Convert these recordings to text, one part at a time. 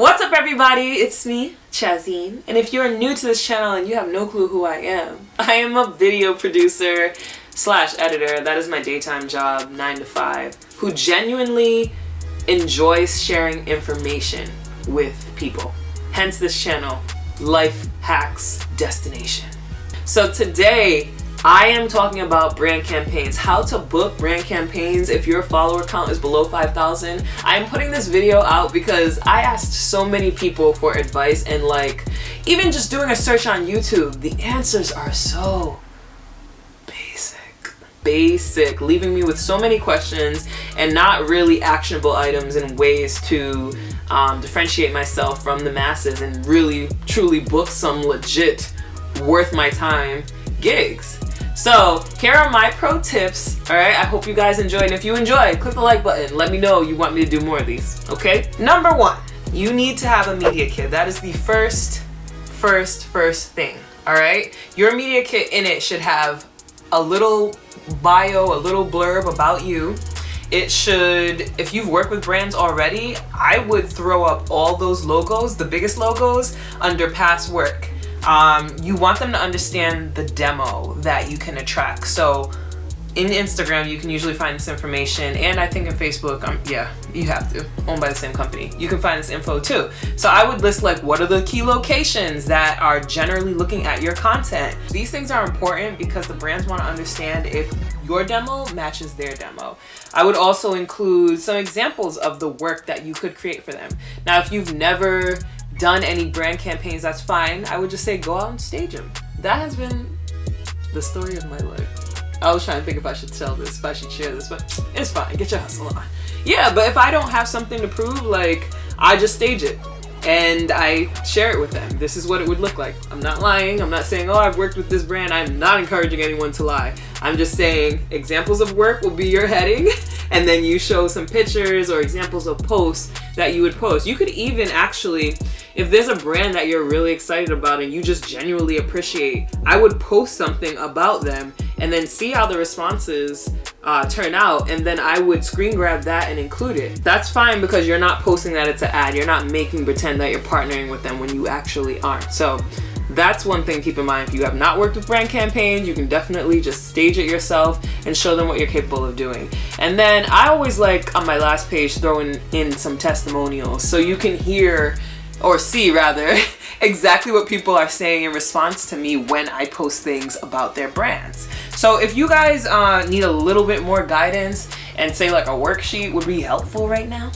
What's up everybody? It's me, Chazine. And if you're new to this channel and you have no clue who I am, I am a video producer slash editor. That is my daytime job, 9 to 5, who genuinely enjoys sharing information with people. Hence this channel, Life Hacks Destination. So today, I am talking about brand campaigns, how to book brand campaigns if your follower count is below 5,000. I'm putting this video out because I asked so many people for advice and like, even just doing a search on YouTube, the answers are so basic. Basic, leaving me with so many questions and not really actionable items and ways to um, differentiate myself from the masses and really truly book some legit worth my time gigs. So here are my pro tips, all right? I hope you guys enjoyed. And if you enjoyed, click the like button. Let me know you want me to do more of these, okay? Number one, you need to have a media kit. That is the first, first, first thing, all right? Your media kit in it should have a little bio, a little blurb about you. It should, if you've worked with brands already, I would throw up all those logos, the biggest logos, under past work um, you want them to understand the demo that you can attract. So in Instagram, you can usually find this information, and I think in Facebook, um, yeah, you have to, owned by the same company. You can find this info too. So I would list like, what are the key locations that are generally looking at your content? These things are important because the brands want to understand if your demo matches their demo. I would also include some examples of the work that you could create for them. Now, if you've never done any brand campaigns, that's fine. I would just say go out and stage them. That has been the story of my life. I was trying to think if I should tell this, if I should share this, but it's fine. Get your hustle on. Yeah, but if I don't have something to prove, like, I just stage it and I share it with them. This is what it would look like. I'm not lying. I'm not saying, oh, I've worked with this brand. I'm not encouraging anyone to lie. I'm just saying examples of work will be your heading and then you show some pictures or examples of posts that you would post. You could even actually if there's a brand that you're really excited about and you just genuinely appreciate, I would post something about them and then see how the responses uh, turn out and then I would screen grab that and include it. That's fine because you're not posting that it's an ad. You're not making pretend that you're partnering with them when you actually aren't. So that's one thing keep in mind. If you have not worked with brand campaigns, you can definitely just stage it yourself and show them what you're capable of doing. And then I always like on my last page throwing in some testimonials so you can hear or see rather, exactly what people are saying in response to me when I post things about their brands. So if you guys uh, need a little bit more guidance and say like a worksheet would be helpful right now,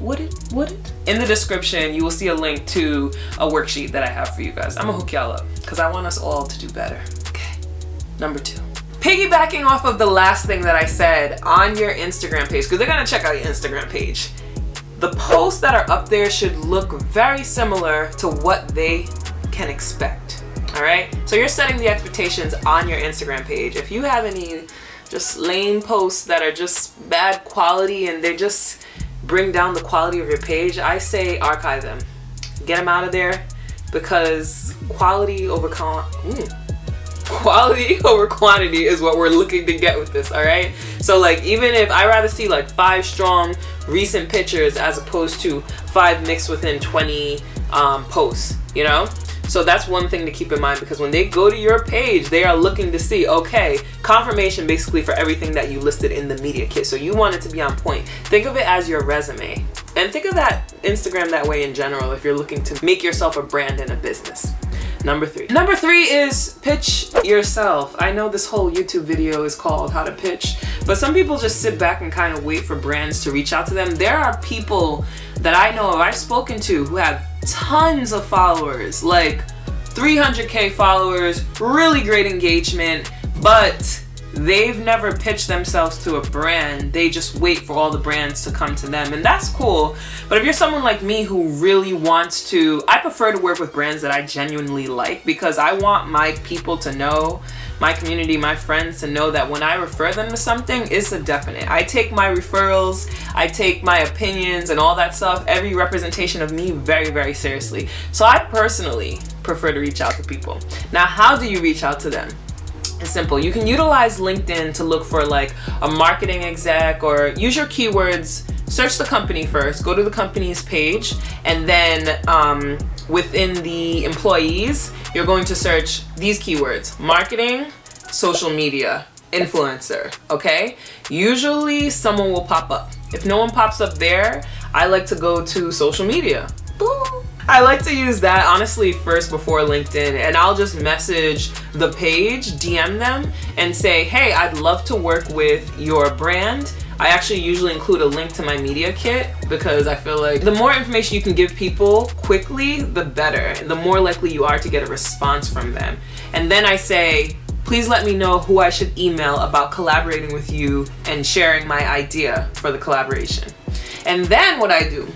would it? Would it? In the description, you will see a link to a worksheet that I have for you guys. I'm gonna hook y'all up because I want us all to do better. Okay, number two. Piggybacking off of the last thing that I said on your Instagram page, because they're gonna check out your Instagram page the posts that are up there should look very similar to what they can expect. All right, so you're setting the expectations on your Instagram page. If you have any just lame posts that are just bad quality and they just bring down the quality of your page, I say archive them. Get them out of there because quality over con mm, quality over quantity is what we're looking to get with this all right so like even if i rather see like five strong recent pictures as opposed to five mixed within 20 um, posts you know so that's one thing to keep in mind because when they go to your page, they are looking to see, okay, confirmation basically for everything that you listed in the media kit. So you want it to be on point. Think of it as your resume. And think of that Instagram that way in general if you're looking to make yourself a brand and a business. Number three. Number three is pitch yourself. I know this whole YouTube video is called how to pitch, but some people just sit back and kind of wait for brands to reach out to them. There are people that I know of, I've spoken to who have tons of followers, like 300k followers, really great engagement, but they've never pitched themselves to a brand. They just wait for all the brands to come to them. And that's cool. But if you're someone like me who really wants to i prefer to work with brands that i genuinely like because i want my people to know my community my friends to know that when i refer them to something it's a definite. I take my referrals i take my opinions and all that stuff every representation of me very very seriously. So i personally prefer to reach out to people. Now how do you reach out to them it's simple. You can utilize LinkedIn to look for like a marketing exec or use your keywords search the company first, go to the company's page, and then um, within the employees, you're going to search these keywords marketing, social media, influencer, okay? Usually someone will pop up. If no one pops up there, I like to go to social media. I like to use that honestly first before LinkedIn and I'll just message the page, DM them and say, hey, I'd love to work with your brand. I actually usually include a link to my media kit because I feel like the more information you can give people quickly, the better. And the more likely you are to get a response from them. And then I say, please let me know who I should email about collaborating with you and sharing my idea for the collaboration. And then what I do,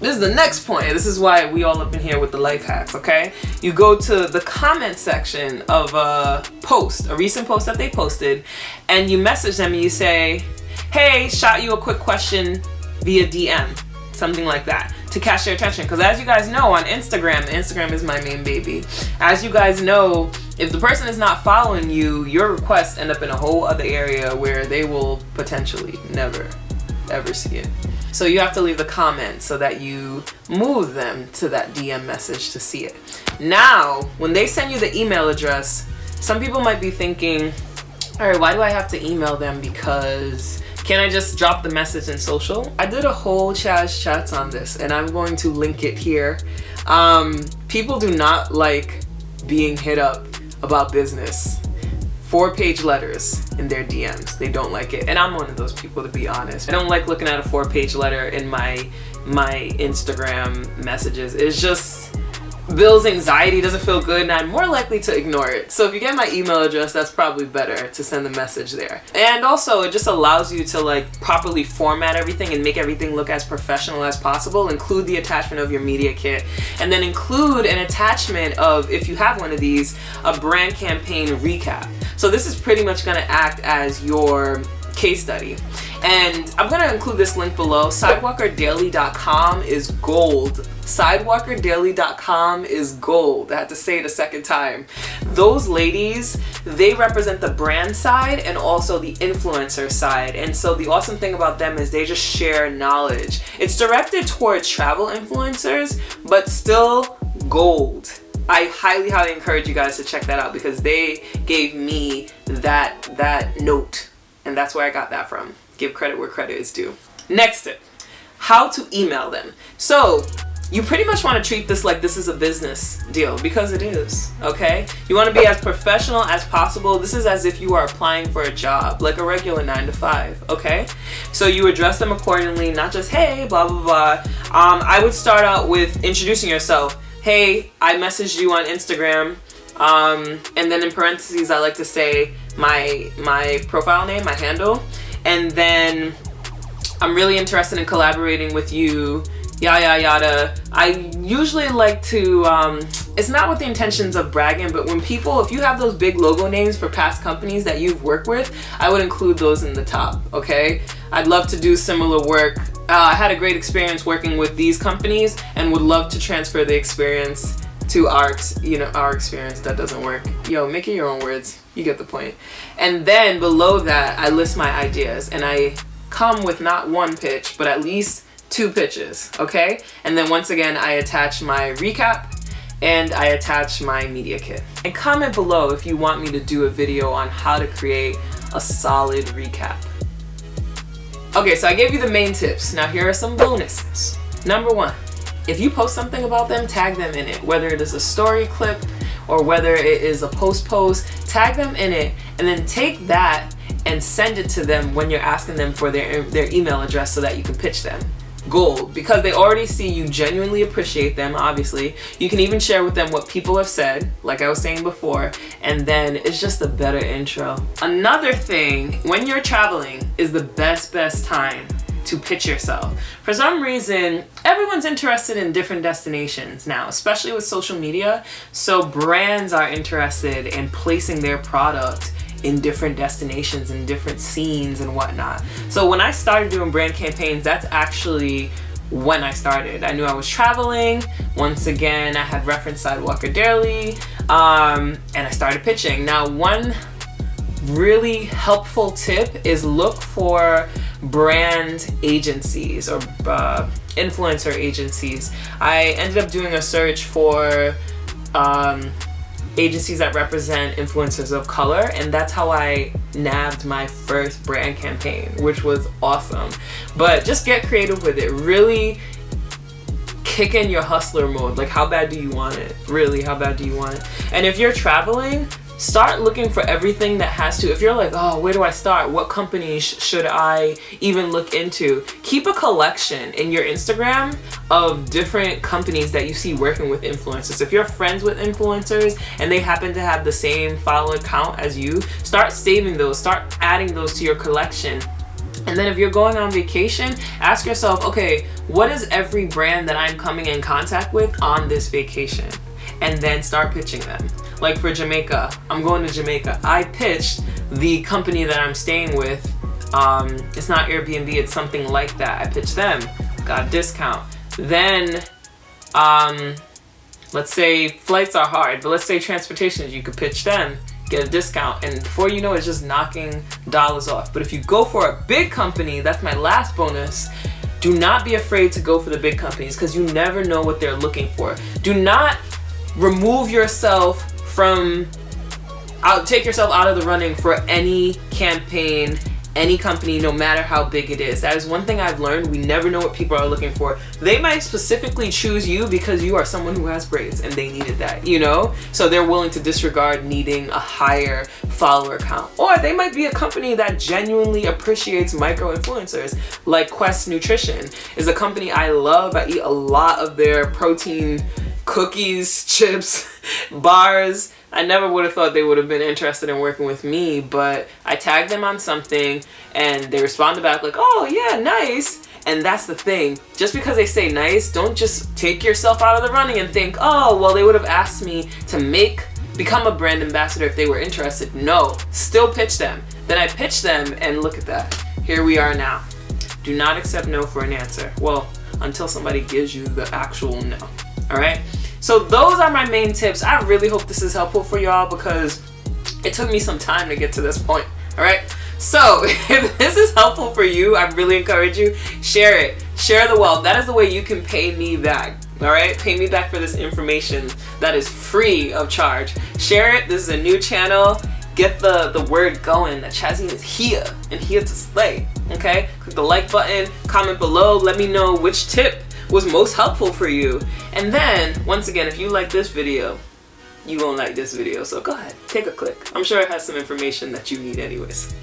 this is the next point. This is why we all up in here with the life hacks, okay? You go to the comment section of a post, a recent post that they posted, and you message them and you say, hey, shot you a quick question via DM, something like that to catch their attention. Because as you guys know on Instagram, Instagram is my main baby. As you guys know, if the person is not following you, your requests end up in a whole other area where they will potentially never ever see it. So you have to leave a comment so that you move them to that DM message to see it. Now, when they send you the email address, some people might be thinking, all right, why do I have to email them? Because can I just drop the message in social? I did a whole Chaz chats on this and I'm going to link it here. Um, people do not like being hit up about business four page letters in their DMs. They don't like it. And I'm one of those people to be honest. I don't like looking at a four page letter in my my Instagram messages. It's just Bill's anxiety doesn't feel good and I'm more likely to ignore it. So if you get my email address, that's probably better to send the message there. And also it just allows you to like properly format everything and make everything look as professional as possible. Include the attachment of your media kit and then include an attachment of, if you have one of these, a brand campaign recap. So this is pretty much gonna act as your case study. And I'm gonna include this link below. Sidewalkerdaily.com is gold Sidewalkerdaily.com is gold. I had to say it a second time. Those ladies, they represent the brand side and also the influencer side. And so the awesome thing about them is they just share knowledge. It's directed towards travel influencers, but still gold. I highly, highly encourage you guys to check that out because they gave me that, that note. And that's where I got that from. Give credit where credit is due. Next tip, how to email them. So you pretty much want to treat this like this is a business deal because it is, okay? You want to be as professional as possible. This is as if you are applying for a job, like a regular nine to five, okay? So you address them accordingly, not just, hey, blah, blah, blah. Um, I would start out with introducing yourself. Hey, I messaged you on Instagram. Um, and then in parentheses, I like to say my, my profile name, my handle. And then I'm really interested in collaborating with you yada yada yada. I usually like to, um, it's not with the intentions of bragging, but when people, if you have those big logo names for past companies that you've worked with, I would include those in the top, okay? I'd love to do similar work. Uh, I had a great experience working with these companies and would love to transfer the experience to our, you know, our experience that doesn't work. Yo, make it your own words. You get the point. And then below that, I list my ideas and I come with not one pitch, but at least two pitches, okay? And then once again, I attach my recap and I attach my media kit. And comment below if you want me to do a video on how to create a solid recap. Okay, so I gave you the main tips. Now here are some bonuses. Number one, if you post something about them, tag them in it. Whether it is a story clip or whether it is a post post, tag them in it and then take that and send it to them when you're asking them for their, their email address so that you can pitch them. Gold because they already see you genuinely appreciate them obviously. You can even share with them what people have said like I was saying before and then it's just a better intro. Another thing when you're traveling is the best best time to pitch yourself. For some reason, everyone's interested in different destinations now, especially with social media. So brands are interested in placing their product in different destinations and different scenes and whatnot. So when I started doing brand campaigns, that's actually when I started. I knew I was traveling. Once again, I had referenced Sidewalker Daily um, and I started pitching. Now, one really helpful tip is look for brand agencies or uh, influencer agencies. I ended up doing a search for um, agencies that represent influencers of color and that's how I nabbed my first brand campaign which was awesome. But just get creative with it. Really kick in your hustler mode. Like how bad do you want it? Really how bad do you want it? And if you're traveling start looking for everything that has to if you're like oh where do i start? What companies sh should i even look into? Keep a collection in your instagram of different companies that you see working with influencers. If you're friends with influencers and they happen to have the same follower count as you start saving those start adding those to your collection. And then if you're going on vacation, ask yourself, okay, what is every brand that I'm coming in contact with on this vacation? And then start pitching them. Like for Jamaica, I'm going to Jamaica. I pitched the company that I'm staying with. Um, it's not Airbnb, it's something like that. I pitched them, got a discount. Then, um, let's say flights are hard, but let's say transportation, you could pitch them, get a discount, and before you know it, it's just knocking dollars off. But if you go for a big company, that's my last bonus, do not be afraid to go for the big companies because you never know what they're looking for. Do not remove yourself from out take yourself out of the running for any campaign any company no matter how big it is. That is one thing i've learned. We never know what people are looking for. They might specifically choose you because you are someone who has braids and they needed that you know? So they're willing to disregard needing a higher follower count. Or they might be a company that genuinely appreciates micro influencers like quest nutrition is a company i love. I eat a lot of their protein cookies, chips, bars. I never would have thought they would have been interested in working with me, but I tagged them on something and they responded back like, oh yeah, nice. And that's the thing. Just because they say nice, don't just take yourself out of the running and think, oh, well, they would have asked me to make, become a brand ambassador if they were interested. No, still pitch them. Then I pitch them and look at that. Here we are now. Do not accept no for an answer. Well, until somebody gives you the actual no all right? So those are my main tips. I really hope this is helpful for y'all because it took me some time to get to this point all right? So if this is helpful for you i really encourage you share it. Share the wealth. That is the way you can pay me back all right? Pay me back for this information that is free of charge. Share it. This is a new channel. Get the the word going. That Chazine is here and here to slay okay? Click the like button. Comment below. Let me know which tip was most helpful for you. And then, once again, if you like this video, you won't like this video. So go ahead, take a click. I'm sure it has some information that you need anyways.